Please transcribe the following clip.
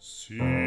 See.